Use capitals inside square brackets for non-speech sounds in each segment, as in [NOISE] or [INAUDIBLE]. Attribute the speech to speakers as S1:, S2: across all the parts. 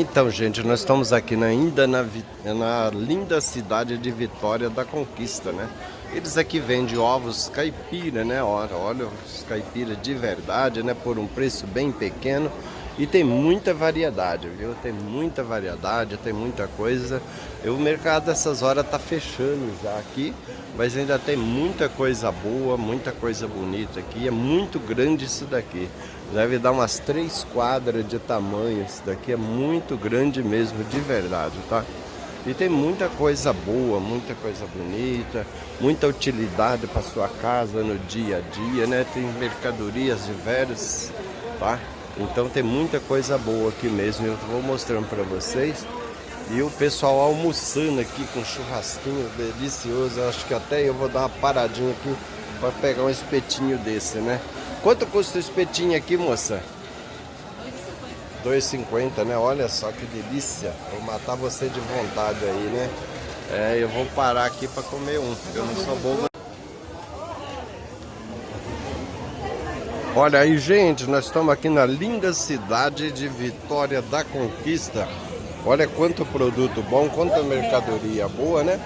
S1: Então, gente, nós estamos aqui na, ainda na, na, linda cidade de Vitória da Conquista, né? Eles aqui vendem ovos caipira, né? Olha, olha os caipira de verdade, né? Por um preço bem pequeno. E tem muita variedade, viu? Tem muita variedade, tem muita coisa. E o mercado dessas horas tá fechando já aqui, mas ainda tem muita coisa boa, muita coisa bonita aqui. É muito grande isso daqui. Deve dar umas três quadras de tamanho. Isso daqui é muito grande mesmo, de verdade, tá? E tem muita coisa boa, muita coisa bonita, muita utilidade para sua casa no dia a dia, né? Tem mercadorias diversas, tá? Então tem muita coisa boa aqui mesmo. Eu vou mostrando para vocês. E o pessoal almoçando aqui com churrasquinho delicioso. Acho que até eu vou dar uma paradinha aqui para pegar um espetinho desse, né? Quanto custa o espetinho aqui, moça? 2,50, né? Olha só que delícia. Vou matar você de vontade aí, né? É, eu vou parar aqui para comer um. Eu não sou bobo. Olha aí, gente, nós estamos aqui na linda cidade de Vitória da Conquista. Olha quanto produto bom, quanta mercadoria boa, né?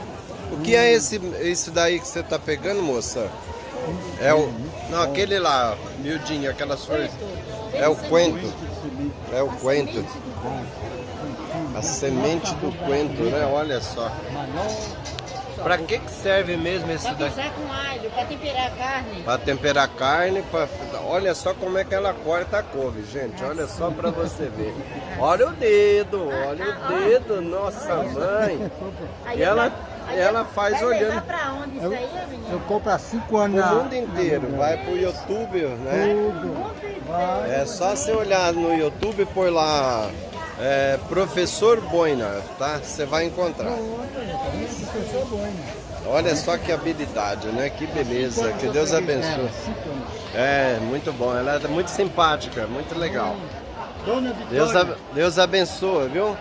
S1: O que é esse, esse daí que você está pegando, moça? É o... Não, aquele lá, miudinho, aquelas flores. É o coentro. É o coentro. A semente do coentro, né? Olha só. Pra que, que serve mesmo esse
S2: daqui? Pra com alho, pra temperar a carne.
S1: Pra temperar a carne, pra... olha só como é que ela corta a couve, gente. Olha só pra você ver. Olha o dedo, olha o dedo, nossa mãe. E ela, ela faz
S2: vai
S1: olhando.
S2: pra onde isso aí, menino?
S3: Eu compro há 5 anos
S1: O mundo inteiro, vai pro YouTube, né?
S3: Tudo.
S1: É só você olhar no YouTube e pôr lá é, Professor Boina, tá? Você vai encontrar. Olha só que habilidade, né? Que beleza. Que Deus abençoe. É, muito bom. Ela é muito simpática, muito legal. Deus, Deus abençoe, viu?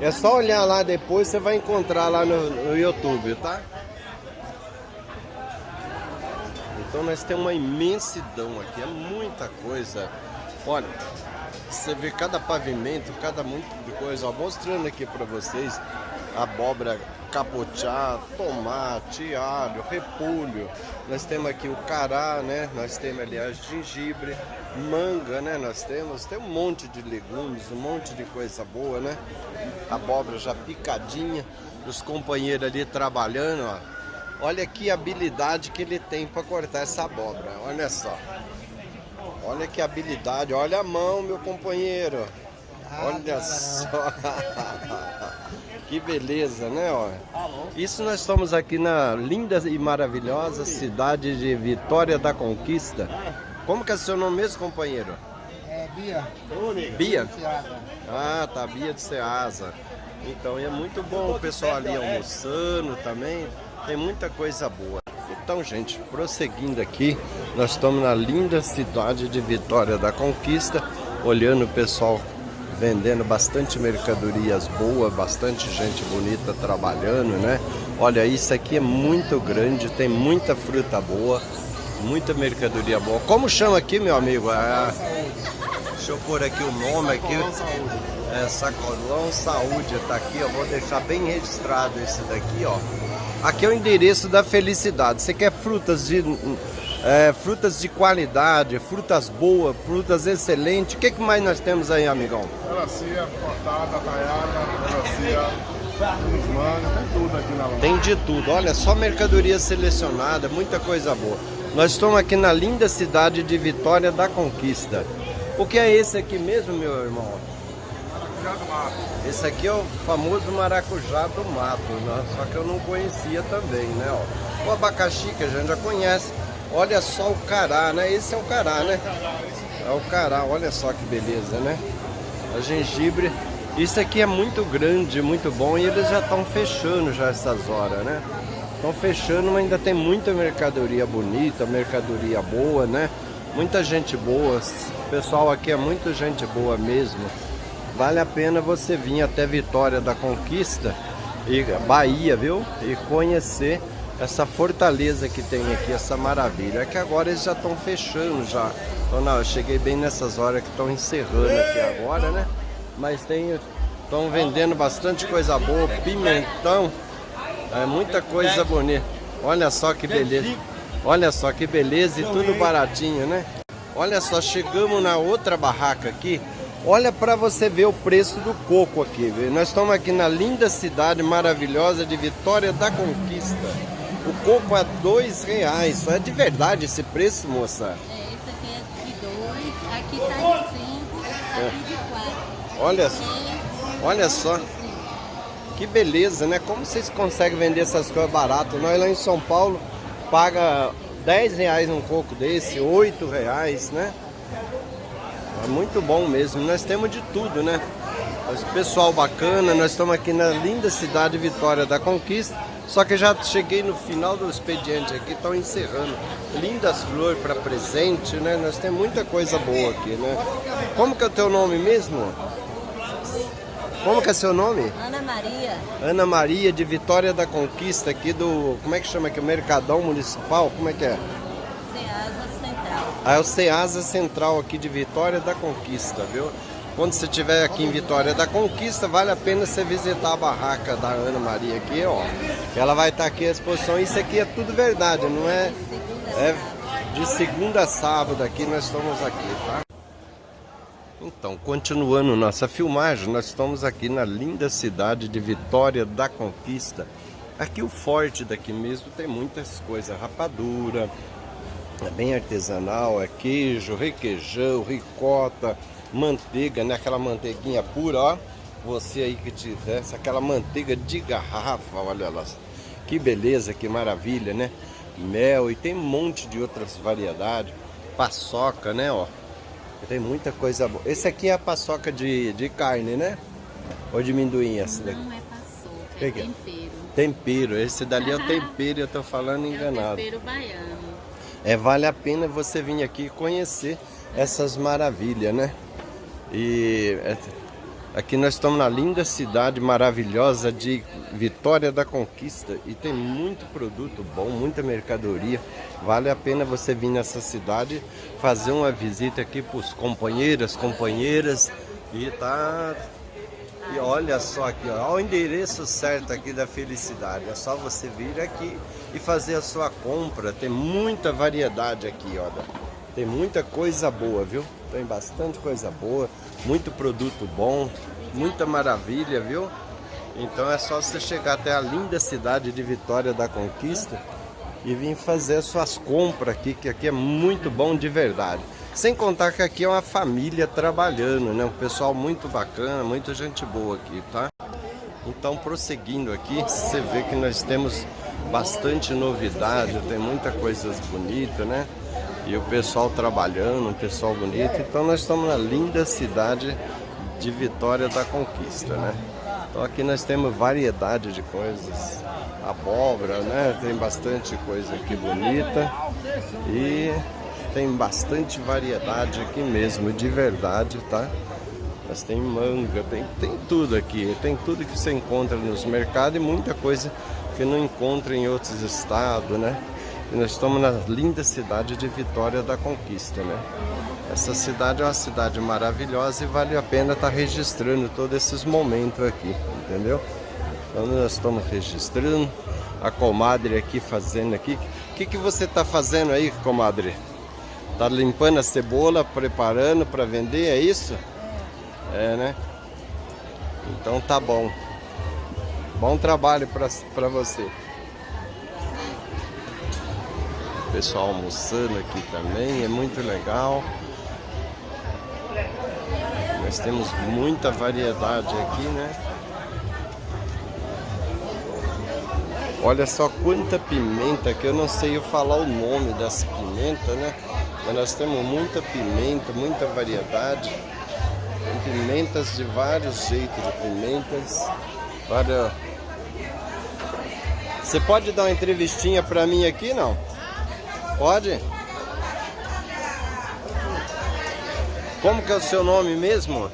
S1: É só olhar lá depois, você vai encontrar lá no, no YouTube, tá? Então nós temos uma imensidão aqui, é muita coisa. Olha, você vê cada pavimento, cada muito de coisa. Ó, mostrando aqui para vocês abóbora capochá, tomate, alho, repolho. Nós temos aqui o cará, né? Nós temos aliás gengibre, manga, né? Nós temos, tem um monte de legumes, um monte de coisa boa, né? Abóbora já picadinha, os companheiros ali trabalhando, ó. Olha que habilidade que ele tem para cortar essa abóbora, olha só. Olha que habilidade, olha a mão, meu companheiro. Olha só. [LAUGHS] Que beleza, né? Ó. Isso nós estamos aqui na linda e maravilhosa cidade de Vitória da Conquista. Como que é seu nome mesmo, companheiro?
S3: é Bia.
S1: Bia? Ah, tá, Bia de Ceasa. Então, e é muito bom o pessoal ali almoçando também. Tem muita coisa boa. Então, gente, prosseguindo aqui, nós estamos na linda cidade de Vitória da Conquista, olhando o pessoal vendendo bastante mercadorias boas, bastante gente bonita trabalhando, né? Olha, isso aqui é muito grande, tem muita fruta boa, muita mercadoria boa. Como chama aqui, meu amigo? Ah, deixa eu pôr aqui o nome aqui. É, Sacolão Saúde, tá aqui, eu vou deixar bem registrado esse daqui, ó. Aqui é o endereço da felicidade. Você quer frutas de é, frutas de qualidade, frutas boas, frutas excelentes. O que, que mais nós temos aí, amigão?
S4: Melancia, cortada, taiada, melancia, tem tudo aqui na loja.
S1: Tem de tudo. Olha, só mercadoria selecionada, muita coisa boa. Nós estamos aqui na linda cidade de Vitória da Conquista. O que é esse aqui mesmo, meu irmão?
S4: Maracujá do mato.
S1: Esse aqui é o famoso maracujá do mato, né? só que eu não conhecia também, né? Ó. O abacaxi que a gente já conhece. Olha só o cará, né? Esse é o cará, né? É o cará, olha só que beleza, né? A gengibre. Isso aqui é muito grande, muito bom e eles já estão fechando já essas horas, né? Estão fechando, mas ainda tem muita mercadoria bonita, mercadoria boa, né? Muita gente boa. O pessoal aqui é muita gente boa mesmo. Vale a pena você vir até Vitória da Conquista e Bahia, viu? E conhecer essa fortaleza que tem aqui, essa maravilha. É que agora eles já estão fechando já. Então, não, eu cheguei bem nessas horas que estão encerrando aqui agora, né? Mas tem Estão vendendo bastante coisa boa, pimentão, é muita coisa bonita. Olha só que beleza. Olha só que beleza e tudo baratinho, né? Olha só, chegamos na outra barraca aqui. Olha para você ver o preço do coco aqui. Viu? Nós estamos aqui na linda cidade maravilhosa de Vitória da Conquista. O coco é dois reais. É de verdade esse preço, moça?
S2: É, esse aqui é de dois, aqui tá de cinco, aqui de quatro.
S1: Olha, olha só. Que beleza, né? Como vocês conseguem vender essas coisas baratas? Nós lá em São Paulo paga 10 reais um coco desse, 8 reais, né? É muito bom mesmo. Nós temos de tudo, né? Pessoal bacana, nós estamos aqui na linda cidade Vitória da Conquista. Só que já cheguei no final do expediente aqui, estão encerrando. Lindas flores para presente, né? Nós temos muita coisa boa aqui, né? Como que é o teu nome mesmo? Como que é seu nome?
S2: Ana Maria.
S1: Ana Maria de Vitória da Conquista, aqui do. Como é que chama aqui? O Mercadão Municipal? Como é que é?
S2: Ceasa Central.
S1: Ah, é o Ceasa Central aqui de Vitória da Conquista, viu? Quando você estiver aqui em Vitória da Conquista, vale a pena você visitar a barraca da Ana Maria aqui, ó. Ela vai estar aqui à exposição. Isso aqui é tudo verdade, não é? É de segunda a sábado aqui, nós estamos aqui, tá? Então, continuando nossa filmagem, nós estamos aqui na linda cidade de Vitória da Conquista. Aqui o forte daqui mesmo tem muitas coisas, rapadura, é bem artesanal, é queijo, requeijão, ricota, manteiga, né? Aquela manteiguinha pura, ó. Você aí que tivesse aquela manteiga de garrafa, olha lá. Que beleza, que maravilha, né? Mel e tem um monte de outras variedades. Paçoca, né, ó. Tem muita coisa boa. Esse aqui é a paçoca de, de carne, né? Ou de amendoim essa daqui?
S2: Não é paçoca, é
S1: é?
S2: tempero.
S1: Tempero. Esse dali é o [LAUGHS] tempero, eu tô falando
S2: É
S1: enganado.
S2: tempero baiano.
S1: É, vale a pena você vir aqui conhecer essas maravilhas, né? E é, aqui nós estamos na linda cidade maravilhosa de Vitória da Conquista e tem muito produto bom, muita mercadoria. Vale a pena você vir nessa cidade, fazer uma visita aqui para os companheiros, companheiras e tá e olha só aqui, ó, o endereço certo aqui da felicidade. É só você vir aqui e fazer a sua compra. Tem muita variedade aqui, olha. Tem muita coisa boa, viu? Tem bastante coisa boa, muito produto bom, muita maravilha, viu? Então é só você chegar até a linda cidade de Vitória da Conquista e vir fazer as suas compras aqui, que aqui é muito bom de verdade. Sem contar que aqui é uma família trabalhando, né? Um pessoal muito bacana, muita gente boa aqui, tá? Então, prosseguindo aqui, você vê que nós temos bastante novidade, tem muita coisas bonitas, né? E o pessoal trabalhando, um pessoal bonito. Então, nós estamos na linda cidade de Vitória da Conquista, né? Então, aqui nós temos variedade de coisas. Abóbora, né? Tem bastante coisa aqui bonita. E tem bastante variedade aqui mesmo, de verdade, tá? Mas tem manga, tem, tem tudo aqui, tem tudo que você encontra nos mercados e muita coisa que não encontra em outros estados, né? E nós estamos na linda cidade de Vitória da Conquista, né? Essa cidade é uma cidade maravilhosa e vale a pena estar registrando todos esses momentos aqui, entendeu? Então nós estamos registrando, a comadre aqui fazendo aqui. O que, que você está fazendo aí, comadre? Tá limpando a cebola, preparando para vender, é isso? É, né? Então tá bom. Bom trabalho para você. Pessoal almoçando aqui também, é muito legal. Nós temos muita variedade aqui, né? Olha só quanta pimenta, que eu não sei eu falar o nome das pimentas, né? Mas nós temos muita pimenta, muita variedade. Tem pimentas de vários jeitos de pimentas. Várias... Você pode dar uma entrevistinha pra mim aqui, não? Pode? Como que é o seu nome mesmo?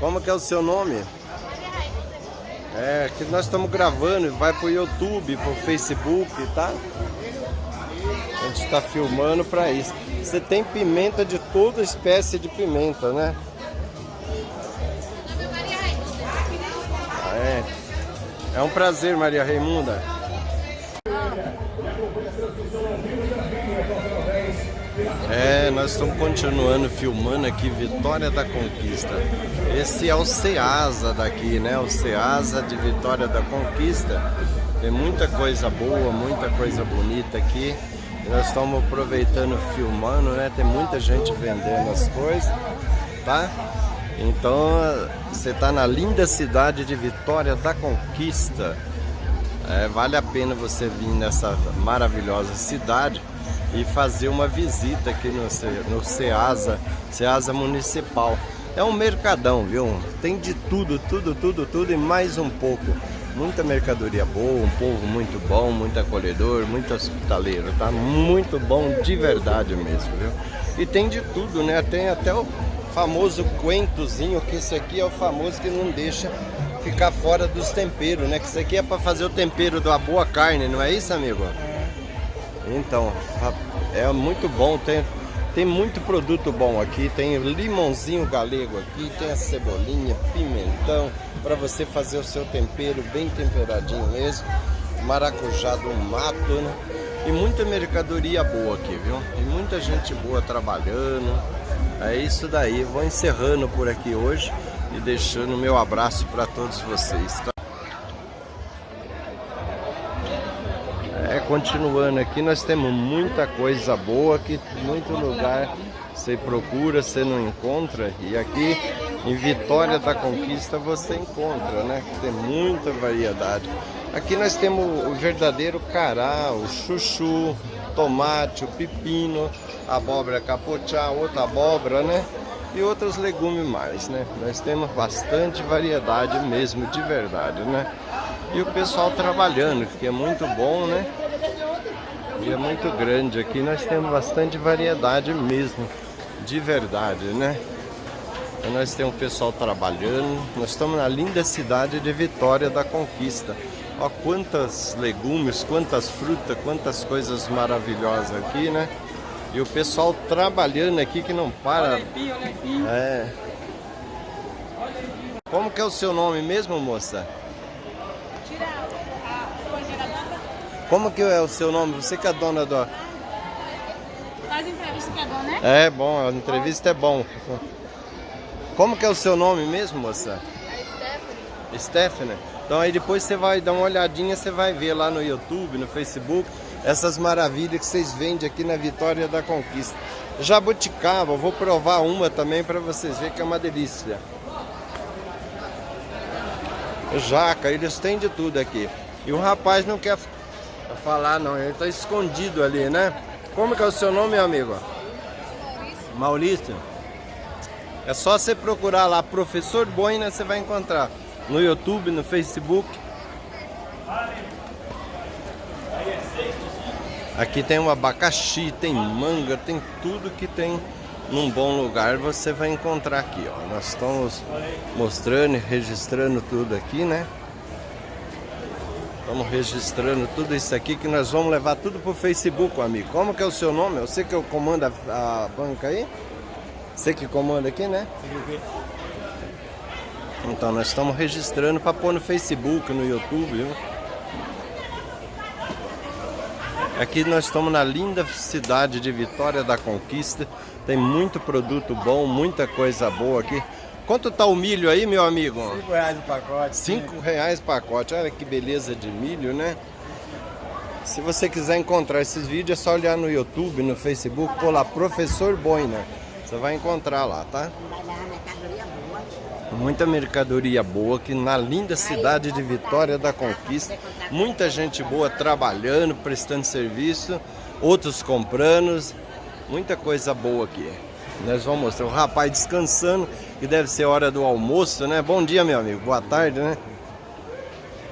S1: Como que é o seu nome? É, que nós estamos gravando, vai pro YouTube, pro Facebook, tá? A gente está filmando para isso. Você tem pimenta de toda espécie de pimenta, né? É. É um prazer, Maria Raimunda. É, nós estamos continuando filmando aqui Vitória da Conquista. Esse é o Ceasa daqui, né? O Ceasa de Vitória da Conquista. Tem muita coisa boa, muita coisa bonita aqui. Nós estamos aproveitando, filmando, né? Tem muita gente vendendo as coisas, tá? Então, você está na linda cidade de Vitória da Conquista. É, vale a pena você vir nessa maravilhosa cidade e fazer uma visita aqui no, no Ceasa, Ceasa Municipal. É um mercadão, viu? Tem de tudo, tudo, tudo, tudo e mais um pouco. Muita mercadoria boa, um povo muito bom, muito acolhedor, muito hospitaleiro, tá? Muito bom de verdade mesmo, viu? E tem de tudo, né? Tem até o famoso coentozinho, que esse aqui é o famoso que não deixa ficar fora dos temperos, né? Que isso aqui é para fazer o tempero da boa carne, não é isso, amigo? Então, é muito bom, tem, tem muito produto bom aqui, tem limãozinho galego aqui, tem a cebolinha, pimentão, para você fazer o seu tempero bem temperadinho mesmo, maracujá do mato, né? E muita mercadoria boa aqui, viu? E muita gente boa trabalhando. É isso daí, vou encerrando por aqui hoje e deixando meu abraço para todos vocês, tá? É, continuando aqui, nós temos muita coisa boa aqui, muito lugar você procura, você não encontra. E aqui em Vitória da Conquista você encontra, né? Tem muita variedade. Aqui nós temos o verdadeiro cará, o chuchu, tomate, o pepino, abóbora capochá, outra abóbora, né? E outros legumes mais, né? Nós temos bastante variedade mesmo, de verdade, né? E o pessoal trabalhando, que é muito bom, né? E é muito grande aqui, nós temos bastante variedade mesmo, de verdade, né? E nós temos o pessoal trabalhando, nós estamos na linda cidade de Vitória da Conquista. Ó quantas legumes, quantas frutas, quantas coisas maravilhosas aqui, né? E o pessoal trabalhando aqui que não para.
S2: Olha aí, olha aí.
S1: É. Como que é o seu nome mesmo, moça?
S2: Tira a.
S1: Como que é o seu nome? Você que é dona do...
S2: Faz entrevista que é bom, né?
S1: É bom, a entrevista é bom. Como que é o seu nome mesmo, moça?
S2: É Stephanie.
S1: Stephanie. Então aí depois você vai dar uma olhadinha, você vai ver lá no YouTube, no Facebook, essas maravilhas que vocês vendem aqui na Vitória da Conquista. Jabuticaba, vou provar uma também para vocês verem que é uma delícia. Jaca, eles têm de tudo aqui. E o rapaz não quer falar não, ele está escondido ali, né? Como que é o seu nome, meu amigo? Maurício. É só você procurar lá, Professor Boina, você vai encontrar. No YouTube, no Facebook. Aqui tem um abacaxi, tem manga, tem tudo que tem num bom lugar você vai encontrar aqui, ó. Nós estamos mostrando e registrando tudo aqui, né? Estamos registrando tudo isso aqui que nós vamos levar tudo pro Facebook, amigo. Como que é o seu nome? Você que comanda a, a banca aí? Você que comanda aqui, né? Então nós estamos registrando para pôr no Facebook, no YouTube, viu? Aqui nós estamos na linda cidade de Vitória da Conquista. Tem muito produto bom, muita coisa boa aqui. Quanto tá o milho aí, meu amigo?
S3: 5 reais o pacote.
S1: Cinco reais pacote. Olha que beleza de milho, né? Se você quiser encontrar esses vídeos, é só olhar no YouTube, no Facebook, pôr lá Professor Boina. Você vai encontrar lá, tá? Muita mercadoria boa aqui na linda cidade de Vitória da Conquista. Muita gente boa trabalhando, prestando serviço, outros comprando. Muita coisa boa aqui. Nós vamos mostrar o rapaz descansando, que deve ser hora do almoço, né? Bom dia, meu amigo. Boa tarde, né?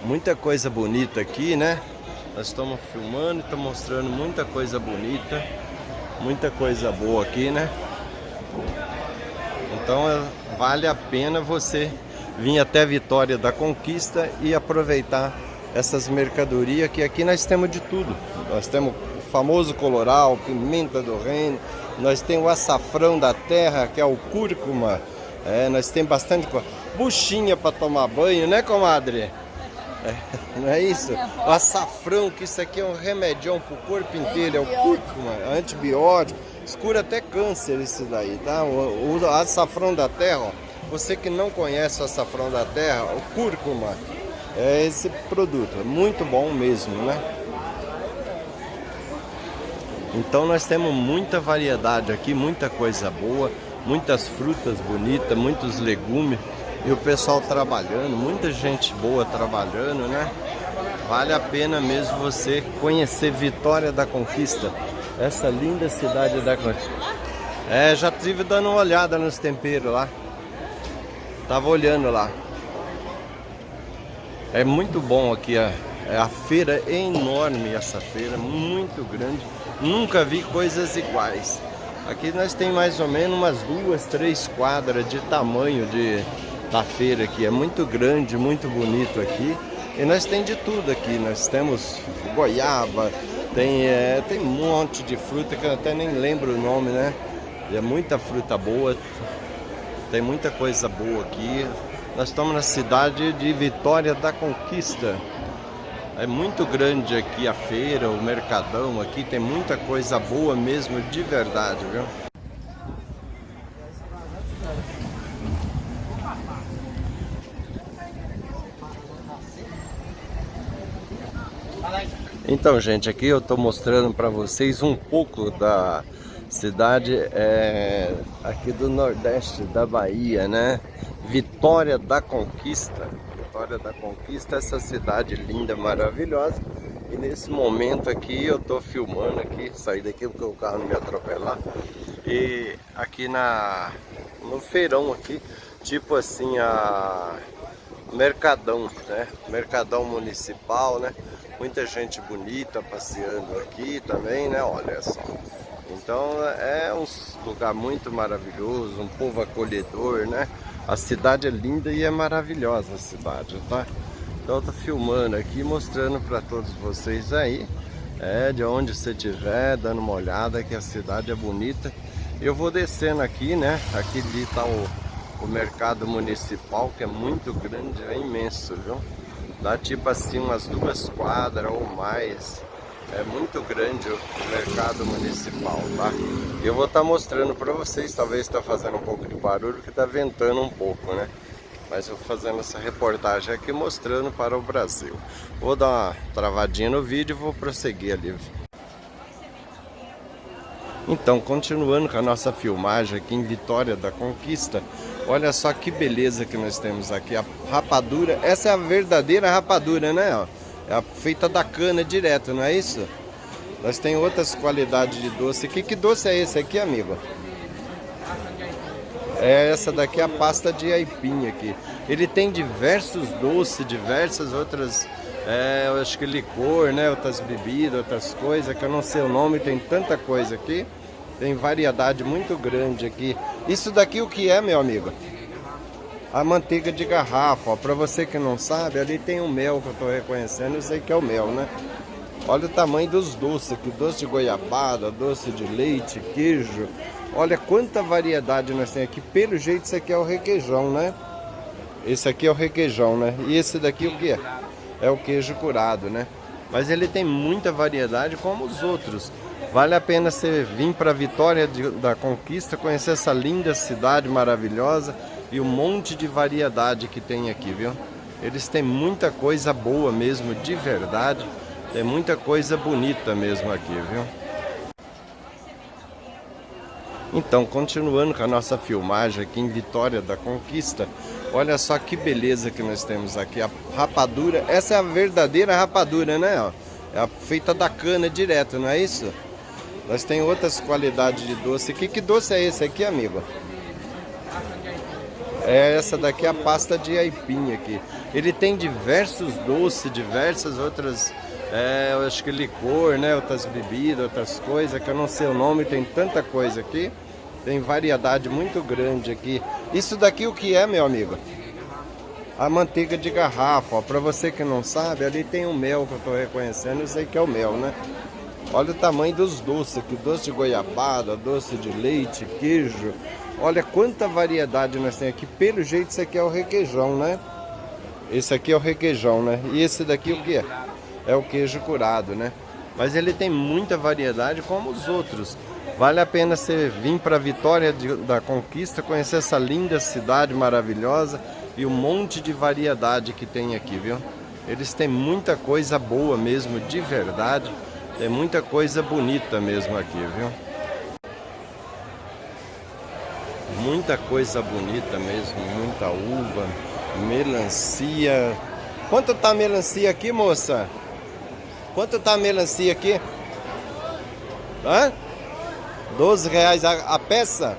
S1: Muita coisa bonita aqui, né? Nós estamos filmando e estamos mostrando muita coisa bonita. Muita coisa boa aqui, né? Então é, vale a pena você vir até Vitória da Conquista e aproveitar essas mercadorias que aqui nós temos de tudo. Nós temos o famoso coloral, pimenta do reino, nós temos o açafrão da terra, que é o cúrcuma, é, nós temos bastante coisa. buchinha para tomar banho, né, comadre? É, [LAUGHS] não é isso? O açafrão, que isso aqui é um remedião pro corpo inteiro, é o cúrcuma, é antibiótico, escura até câncer esse daí, tá? O, o açafrão da terra, ó, você que não conhece o açafrão da terra, o cúrcuma, é esse produto, é muito bom mesmo, né? Então nós temos muita variedade aqui, muita coisa boa, muitas frutas bonitas, muitos legumes e o pessoal trabalhando, muita gente boa trabalhando, né? Vale a pena mesmo você conhecer Vitória da Conquista, essa linda cidade da Conquista. É, já tive dando uma olhada nos temperos lá. Tava olhando lá. É muito bom aqui, a, a feira é enorme essa feira, muito grande. Nunca vi coisas iguais. Aqui nós tem mais ou menos umas duas, três quadras de tamanho de, da feira aqui. É muito grande, muito bonito aqui. E nós tem de tudo aqui. Nós temos goiaba, tem, é, tem um monte de fruta que eu até nem lembro o nome, né? É muita fruta boa. Tem muita coisa boa aqui. Nós estamos na cidade de Vitória da Conquista. É muito grande aqui a feira, o mercadão aqui, tem muita coisa boa mesmo, de verdade, viu? Então, gente, aqui eu estou mostrando para vocês um pouco da cidade é, aqui do Nordeste da Bahia, né? Vitória da Conquista. Vitória da Conquista, essa cidade linda, maravilhosa. E nesse momento aqui eu tô filmando aqui, saí daqui porque o carro não me atropelar. E aqui na no feirão aqui, tipo assim a Mercadão, né? Mercadão municipal, né? Muita gente bonita passeando aqui também, né? Olha só. Então é um lugar muito maravilhoso, um povo acolhedor, né? A cidade é linda e é maravilhosa a cidade, tá? Então eu tô filmando aqui, mostrando para todos vocês aí, é, de onde você estiver, dando uma olhada que a cidade é bonita. Eu vou descendo aqui, né? Aqui ali tá o, o mercado municipal, que é muito grande, é imenso, viu? Dá tipo assim umas duas quadras ou mais é muito grande o mercado municipal, tá? Eu vou estar tá mostrando para vocês, talvez está fazendo um pouco de barulho, que está ventando um pouco, né? Mas eu vou fazendo essa reportagem aqui mostrando para o Brasil. Vou dar uma travadinha no vídeo e vou prosseguir ali. Então, continuando com a nossa filmagem aqui em Vitória da Conquista, olha só que beleza que nós temos aqui, a rapadura, essa é a verdadeira rapadura, né? É feita da cana direto, não é isso? Nós tem outras qualidades de doce aqui. Que doce é esse aqui, amigo? É essa daqui é a pasta de aipim aqui. Ele tem diversos doces, diversas outras, é, eu acho que licor, né? Outras bebidas, outras coisas que eu não sei o nome. Tem tanta coisa aqui. Tem variedade muito grande aqui. Isso daqui o que é, meu amigo? a manteiga de garrafa. Para você que não sabe, ali tem o mel que eu estou reconhecendo, eu sei que é o mel, né? Olha o tamanho dos doces aqui, doce de goiabada, doce de leite, queijo. Olha quanta variedade nós temos aqui. Pelo jeito, isso aqui é o requeijão, né? Esse aqui é o requeijão, né? E esse daqui o que é? É o queijo curado, né? Mas ele tem muita variedade como os outros. Vale a pena você vir para Vitória de, da Conquista, conhecer essa linda cidade maravilhosa e um monte de variedade que tem aqui, viu? Eles têm muita coisa boa mesmo, de verdade. Tem muita coisa bonita mesmo aqui, viu? Então, continuando com a nossa filmagem aqui em Vitória da Conquista, olha só que beleza que nós temos aqui, a rapadura, essa é a verdadeira rapadura, né? É feita da cana direto, não é isso? Nós tem outras qualidades de doce aqui, que doce é esse aqui, amigo? É essa daqui a pasta de aipim aqui. Ele tem diversos doces, diversas outras, é, eu acho que licor, né? Outras bebidas, outras coisas que eu não sei o nome, tem tanta coisa aqui. Tem variedade muito grande aqui. Isso daqui o que é, meu amigo? A manteiga de garrafa, Para você que não sabe, ali tem um mel que eu estou reconhecendo, eu sei que é o mel, né? Olha o tamanho dos doces aqui, doce de goiabada, doce de leite, queijo. Olha quanta variedade nós temos aqui. Pelo jeito, isso aqui é o requeijão, né? Esse aqui é o requeijão, né? E esse daqui o que é? É o queijo curado, né? Mas ele tem muita variedade como os outros. Vale a pena você vir para Vitória de, da Conquista, conhecer essa linda cidade maravilhosa e um monte de variedade que tem aqui, viu? Eles têm muita coisa boa mesmo, de verdade. Tem muita coisa bonita mesmo aqui, viu? Muita coisa bonita mesmo, muita uva, melancia. Quanto tá a melancia aqui, moça? Quanto tá a melancia aqui? Hã? 12 reais a, a peça?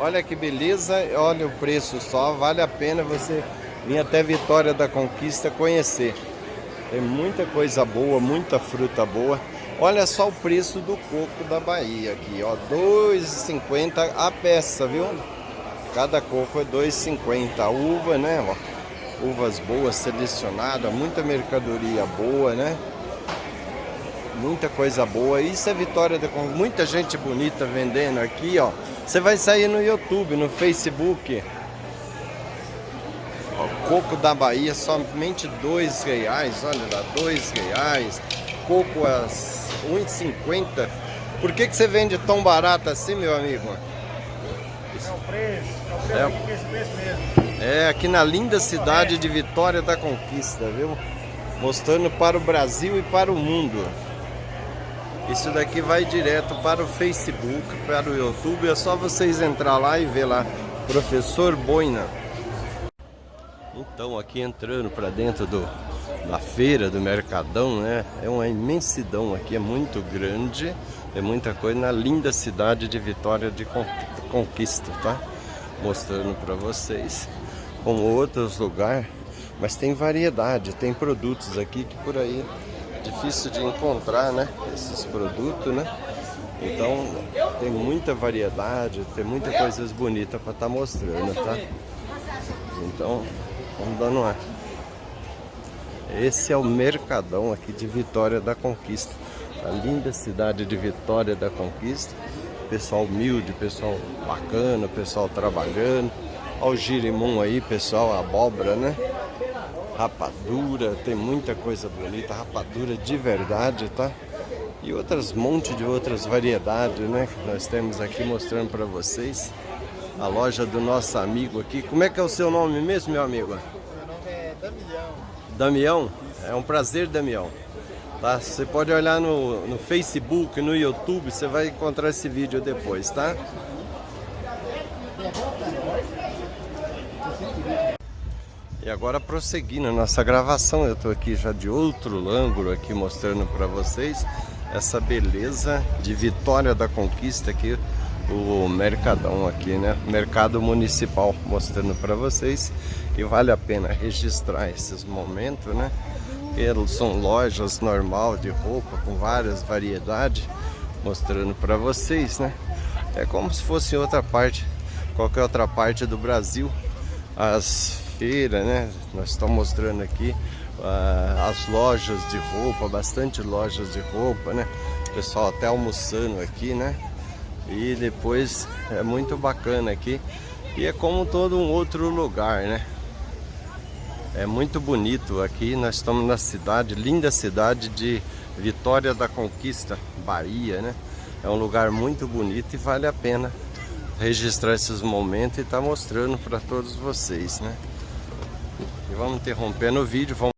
S1: Olha que beleza, olha o preço só, vale a pena você vir até Vitória da Conquista conhecer. Tem muita coisa boa, muita fruta boa. Olha só o preço do coco da Bahia aqui, ó, 2,50 a peça, viu? Cada coco é 2,50. A uva, né, ó, uvas boas selecionadas, muita mercadoria boa, né? muita coisa boa. Isso é Vitória com muita gente bonita vendendo aqui, ó. Você vai sair no YouTube, no Facebook. Ó, coco da Bahia, somente dois reais, olha lá, dois reais. Coco a 1,50. Por que, que você vende tão barato assim, meu amigo?
S3: É o preço, é o preço, é, preço mesmo.
S1: É, aqui na linda cidade de Vitória da Conquista, viu? Mostrando para o Brasil e para o mundo. Isso daqui vai direto para o Facebook, para o YouTube. É só vocês entrar lá e ver lá, Professor Boina. Então, aqui entrando para dentro do, da feira, do Mercadão, né? É uma imensidão aqui, é muito grande. É muita coisa na linda cidade de Vitória de Conquista, tá? Mostrando para vocês. Como outros lugares, mas tem variedade, tem produtos aqui que por aí difícil de encontrar, né? Esses produtos, né? Então tem muita variedade, tem muita coisas bonitas para estar tá mostrando, tá? Então vamos dando uma. Esse é o Mercadão aqui de Vitória da Conquista. A linda cidade de Vitória da Conquista. Pessoal humilde, pessoal bacana, pessoal trabalhando. Olha o girimum aí, pessoal, abóbora, né? rapadura, tem muita coisa bonita, rapadura de verdade, tá? E outras monte de outras variedades, né? Que nós temos aqui mostrando para vocês. A loja do nosso amigo aqui. Como é que é o seu nome mesmo, meu amigo? Damião? É um prazer, Damião. Tá? Você pode olhar no, no Facebook, no YouTube, você vai encontrar esse vídeo depois, tá? E agora prosseguindo a nossa gravação, eu estou aqui já de outro ângulo aqui mostrando para vocês essa beleza de Vitória da Conquista aqui, o Mercadão aqui, né? Mercado Municipal mostrando para vocês e vale a pena registrar esses momentos, né? Eles são lojas normal de roupa com várias variedades mostrando para vocês, né? É como se fosse outra parte, qualquer outra parte do Brasil, as feira, né? Nós estamos mostrando aqui uh, as lojas de roupa, bastante lojas de roupa, né? O pessoal até almoçando aqui, né? E depois é muito bacana aqui. E é como todo um outro lugar, né? É muito bonito aqui. Nós estamos na cidade, linda cidade de Vitória da Conquista, Bahia, né? É um lugar muito bonito e vale a pena registrar esses momentos e estar tá mostrando para todos vocês, né? E vamos interrompendo o vídeo. Vamos